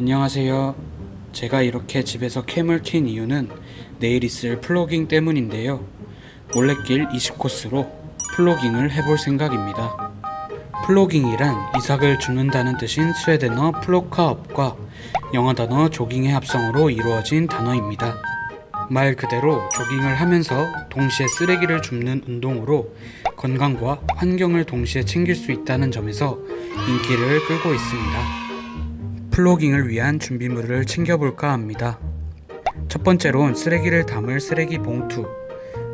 안녕하세요. 제가 이렇게 집에서 cam을 킨 이유는 내일 있을 플로깅 때문인데요. 올레길 20코스로 plogging을 해볼 생각입니다. plogging이란 이삭을 줍는다는 뜻인 스웨덴어 plocka upp과 영어 단어 조깅의 합성어로 이루어진 단어입니다. 말 그대로 조깅을 하면서 동시에 쓰레기를 줍는 운동으로 건강과 환경을 동시에 챙길 수 있다는 점에서 인기를 끌고 있습니다. 플로깅을 위한 준비물을 챙겨볼까 합니다. 첫 번째론 쓰레기를 담을 쓰레기 봉투,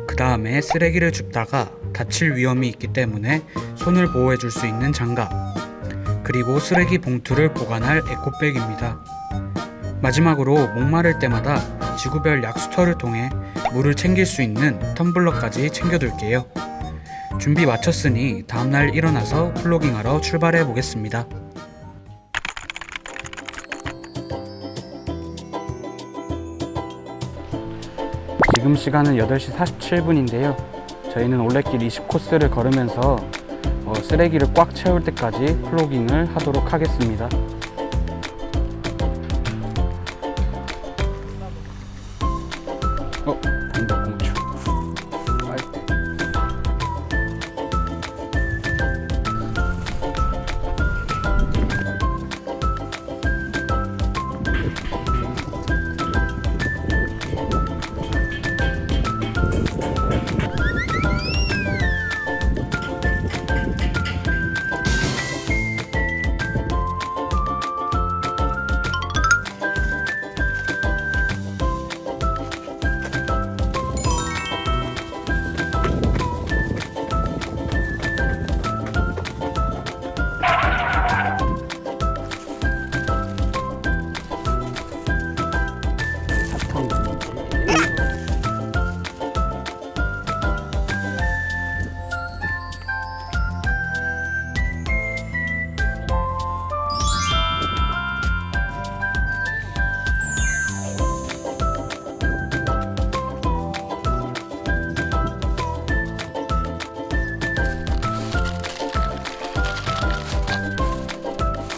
그 다음에 쓰레기를 줍다가 다칠 위험이 있기 때문에 손을 보호해 줄 수 있는 장갑, 그리고 쓰레기 봉투를 보관할 에코백입니다. 마지막으로 목마를 때마다 지구별 약수터를 통해 물을 챙길 수 있는 텀블러까지 챙겨둘게요. 준비 마쳤으니 다음날 일어나서 플로깅하러 출발해 보겠습니다. 지금 시간은 8시 47분인데요. 저희는 올레길 20코스를 걸으면서 어, 쓰레기를 꽉 채울 때까지 플로깅을 하도록 하겠습니다.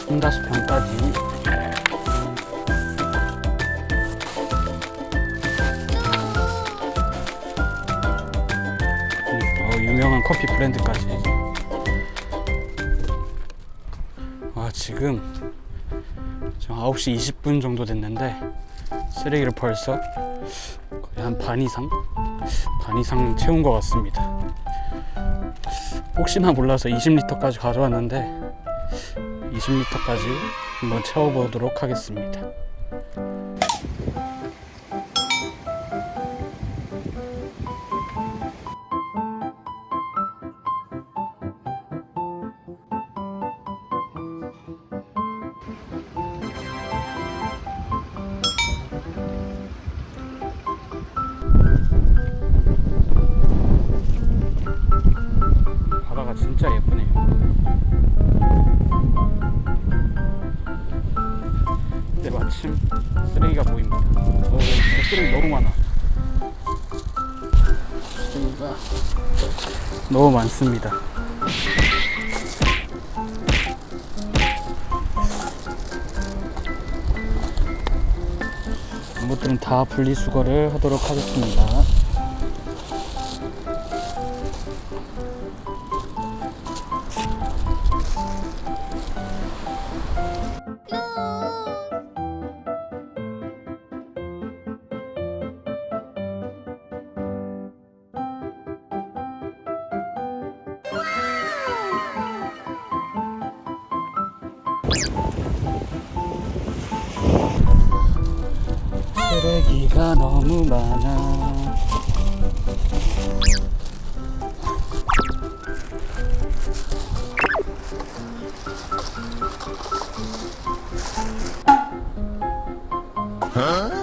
3-병까지 어, 유명한 커피 브랜드까지 아 지금 지금 9시 20분 정도 됐는데 쓰레기를 벌써 거의 한 반 이상? 반 이상 채운 것 같습니다 혹시나 몰라서 20리터까지 가져왔는데 20리터까지 한번 채워보도록 하겠습니다. 바다가 진짜 예쁘네요. 근데 마침 쓰레기가 보입니다. 어, 쓰레기 너무 많아. 쓰레기가 너무 많습니다. 이것들은 다 분리수거를 하도록 하겠습니다. 쓰레기가 너무 많아 어?